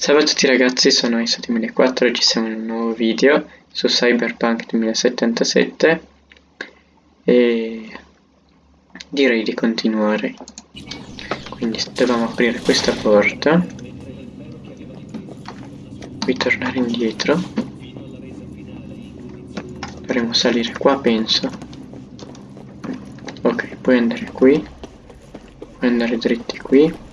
Salve a tutti ragazzi, sono Iso2004 e oggi siamo in un nuovo video su Cyberpunk 2077 e direi di continuare. Quindi dobbiamo aprire questa porta, qui tornare indietro, dovremo salire qua penso, ok, puoi andare qui, puoi andare dritti qui.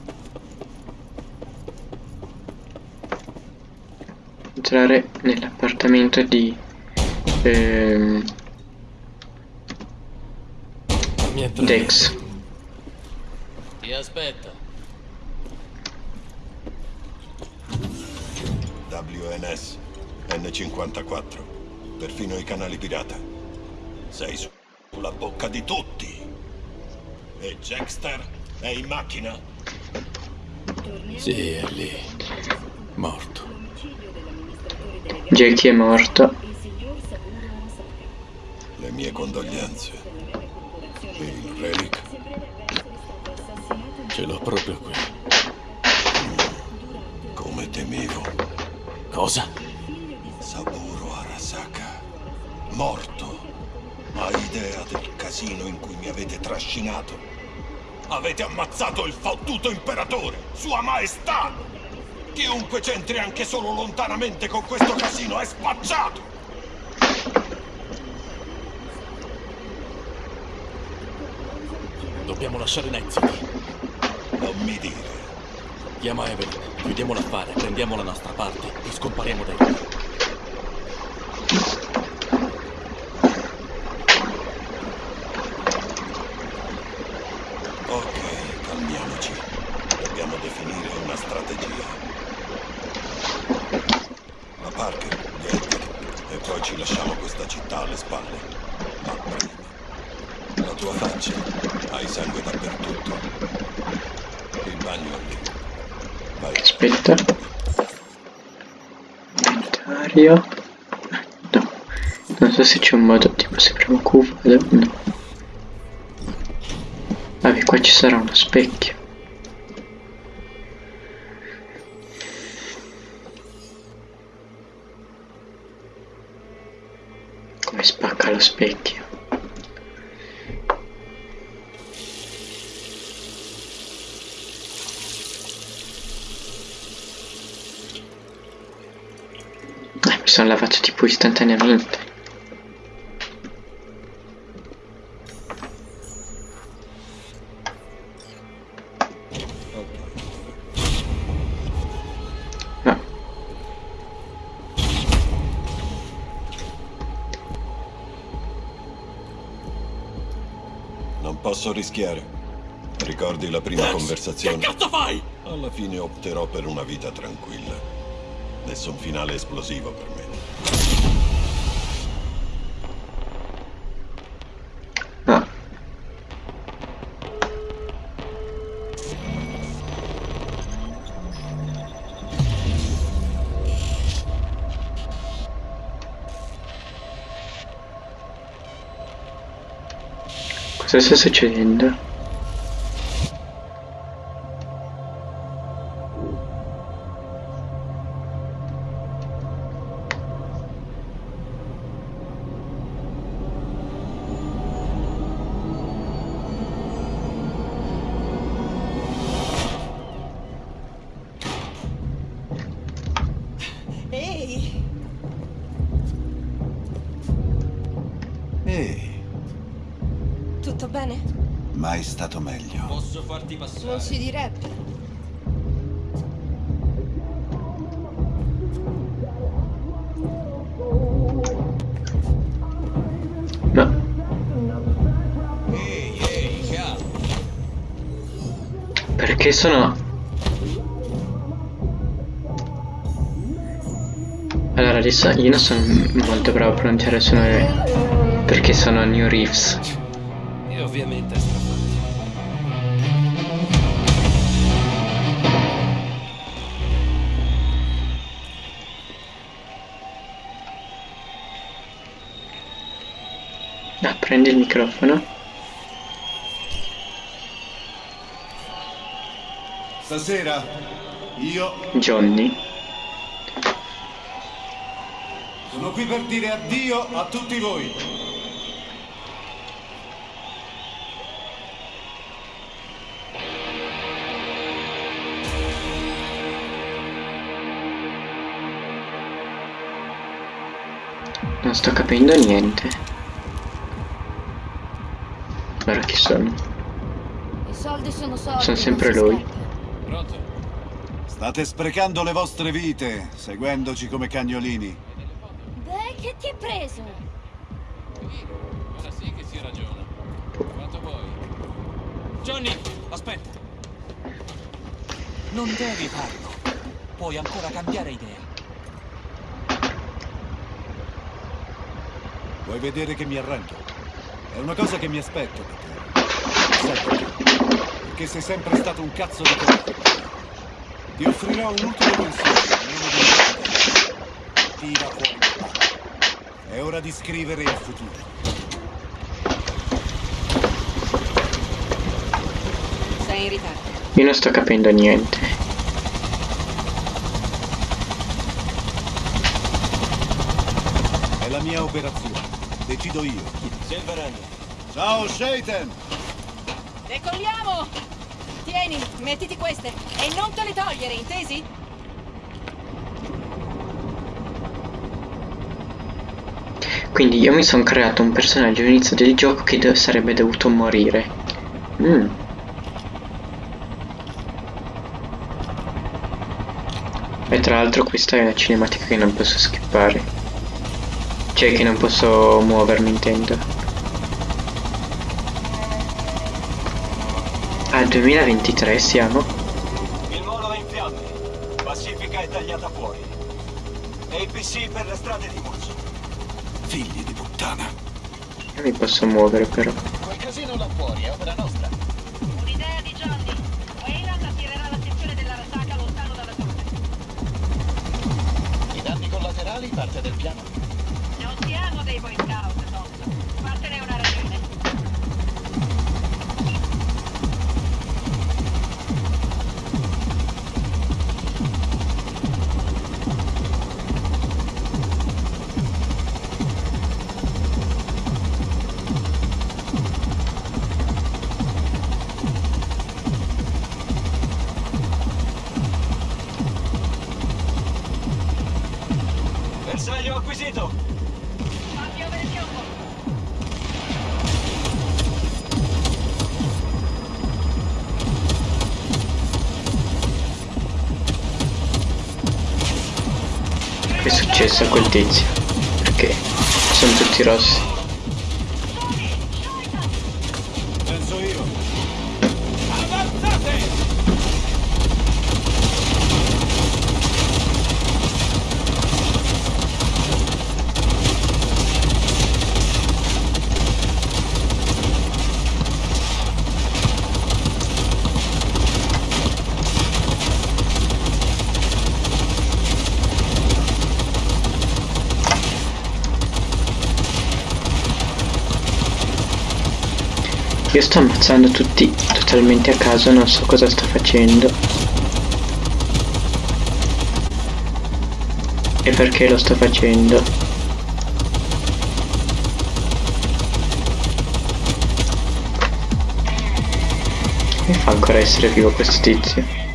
Entrare nell'appartamento di ehm, Dex. Chi aspetta? WNS, N54, perfino i canali pirata. Sei su- sulla bocca di tutti. E Jackster è in macchina? Sì, è lì. Morto. Jackie è morto. Le mie condoglianze. Il relic? Ce l'ho proprio qui. Come temevo. Cosa? Saburo Arasaka. Morto. Hai idea del casino in cui mi avete trascinato? Avete ammazzato il fottuto imperatore, sua maestà! Chiunque c'entri anche solo lontanamente con questo casino è spacciato! Dobbiamo lasciare City. Non mi dire. Chiama Evelyn, chiudiamo l'affare, prendiamo la nostra parte e scompariamo da qui. Ok, calmiamoci. Dobbiamo definire una strategia. La Parker, Edgar, e poi ci lasciamo questa città alle spalle. Ma prima. La tua faccia. Hai sangue dappertutto. Il bagno anche. Vai. Aspetta. Inventario. No. Non so se c'è un modo tipo se premo Q. No. Vabbè, qua ci sarà uno specchio. Come spacca lo specchio. Eh, mi sono lavato tipo istantaneamente. Posso rischiare. Ricordi la prima Dex, conversazione? Che cazzo fai? Alla fine opterò per una vita tranquilla. Nessun finale esplosivo per me. Sta succedendo? Mai stato meglio. Posso farti passare? Non si direbbe. No. Ehi, ehi, calma. Perché sono... Allora adesso io non sono molto bravo a pronunciare il suo nome perché sono New Reeves. E ovviamente prendi il microfono. Stasera Io Johnny. sono qui per dire addio a tutti voi. Non sto capendo niente. Chi sono? I soldi sono soldi. Sono sempre lui. Pronto? State sprecando le vostre vite, seguendoci come cagnolini. Beh, che ti hai preso? Ora sì che si ragiona. Quanto vuoi? Johnny, aspetta. Non devi farlo. Puoi ancora cambiare idea. Vuoi vedere che mi arrendo? È una cosa che mi aspetto da te. Sai perché? Perché sei sempre stato un cazzo di coraggio. Ti offrirò un ultimo consiglio, non dimenticarlo. Tira fuori la palla. È ora di scrivere il futuro. Sei in ritardo. Io non sto capendo niente. È la mia operazione. Decido io. Silverhand, Ciao, Shaitan! Decolliamo! Tieni, mettiti queste e non te le togliere, intesi? Quindi io mi sono creato un personaggio all'inizio del gioco che do- sarebbe dovuto morire. Mm. E tra l'altro questa è una cinematica che non posso skippare. Cioè che non posso muovermi intendo. Ah, 2023 siamo? Il molo è in fiamme. Pacifica è tagliata fuori. APC per le strade di Murci. Figli di puttana. Io mi posso muovere però. Quel casino là fuori è opera nostra. Un'idea di Johnny. Wayland attirerà l'attenzione della Rasaka lontano dalla torre. I danni collaterali parte del piano. Non siamo dei Boy Scout, è successo a quel tizio? Perché sono tutti rossi. Io sto ammazzando tutti totalmente a caso, non so cosa sto facendo. E perché lo sto facendo. Come fa ancora essere vivo questo tizio?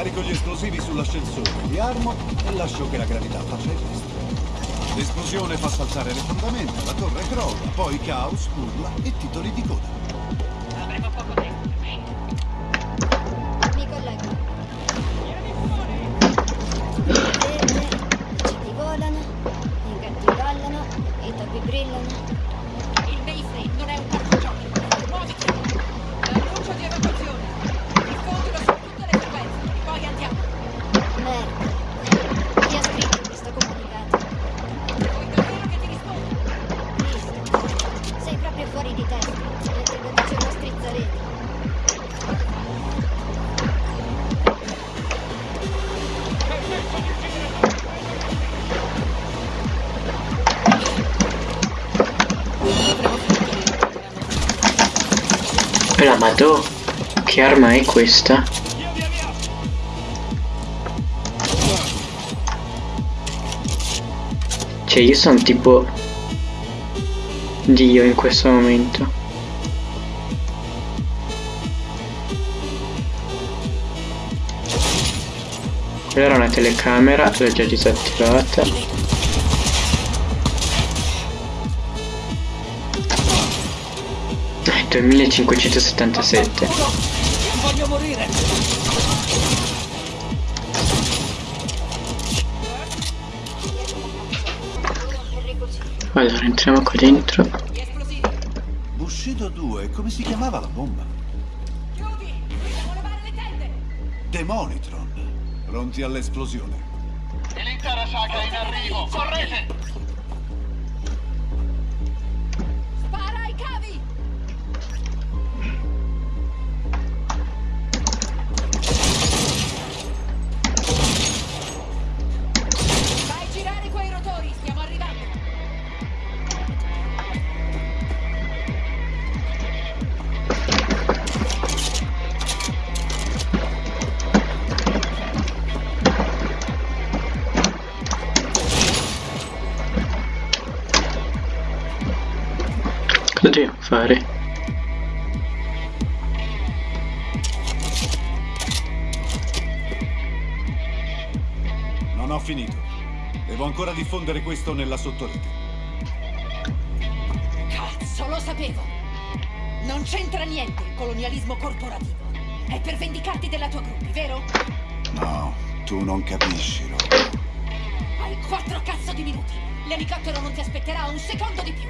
Carico gli esplosivi sull'ascensore, li armo e lascio che la gravità faccia il resto. L'esplosione fa saltare le fondamenta, la torre crolla, poi caos, urla e titoli di coda. La madò, che arma è questa? Cioè io sono tipo Dio in questo momento. Quella era una telecamera, l'ho già disattivata. Eh, 2577. Voglio morire! Allora entriamo qua dentro. Bushido 2, come si chiamava la bomba? Chiudi! Dobbiamo levare le tende! Demonitron. Pronti all'esplosione. L'intera saga è in arrivo! Correte! Dobbiamo fare? Non ho finito. Devo ancora diffondere questo nella sottorete. Cazzo, lo sapevo! Non c'entra niente il colonialismo corporativo. È per vendicarti della tua gruppi, vero? No, tu non capisci, Rob. Hai quattro cazzo di minuti. L'elicottero non ti aspetterà un secondo di più.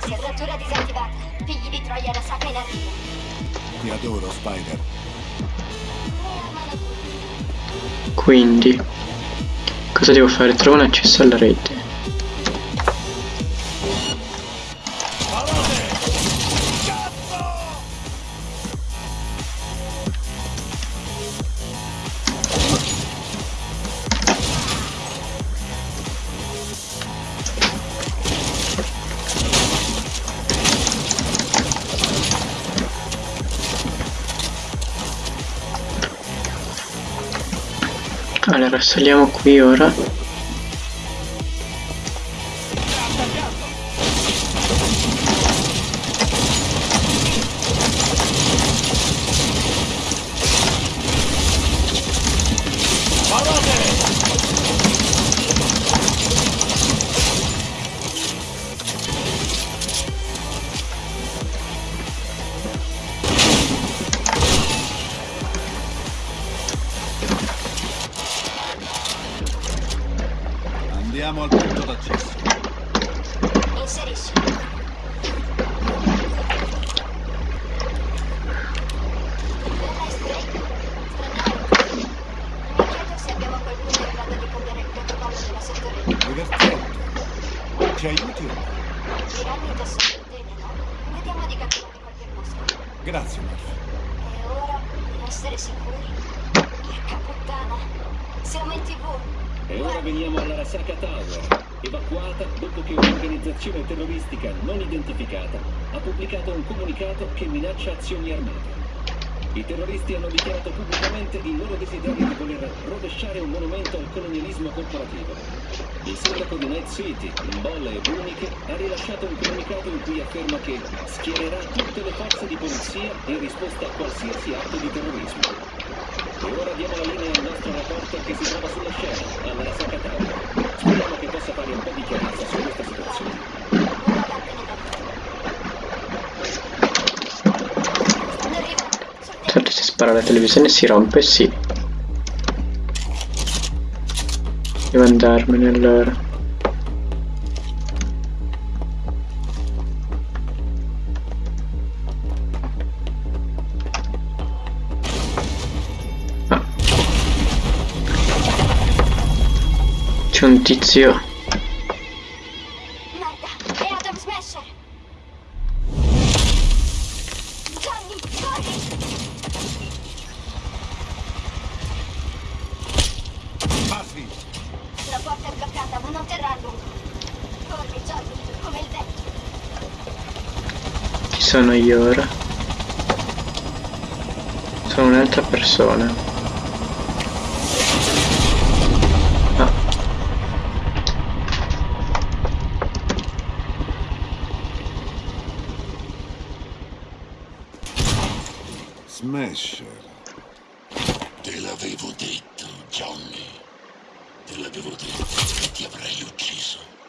Serratura disattivata. Figli di Troia da Saka in arrivo. Ti adoro, Spider. Quindi cosa devo fare? Trovo un accesso alla rete. Allora saliamo qui ora. Divertente. Ci aiuti? Tiranni da sottotene, no? Vediamo di catturare qualche mosca. Grazie, Murphy. E ora, per essere sicuri, porca puttana, siamo in tv. E ora veniamo all'Arasaka Tower, evacuata dopo che un'organizzazione terroristica non identificata ha pubblicato un comunicato che minaccia azioni armate. I terroristi hanno dichiarato pubblicamente il loro desiderio di voler rovesciare un monumento al colonialismo corporativo. Il sindaco di Night City, Mbolle e Buniche, ha rilasciato un comunicato in cui afferma che schiererà tutte le forze di polizia in risposta a qualsiasi atto di terrorismo. E ora diamo la linea al nostro reporter che si trova sulla scena, alla Tower. Speriamo che possa fare un po' di chiarezza su questa situazione. Ora vattene da lì. Stanno arrivando. Tetto. Certo se spara la televisione si rompe, sì. Devo andarmene allora. Ah. C'è un tizio. Porta è bloccata, ma non terrà a lungo. Corri, Johnny, come il vento. Ci sono io ora. un'altra persona. Ah, Smasher. Ti avrei ucciso.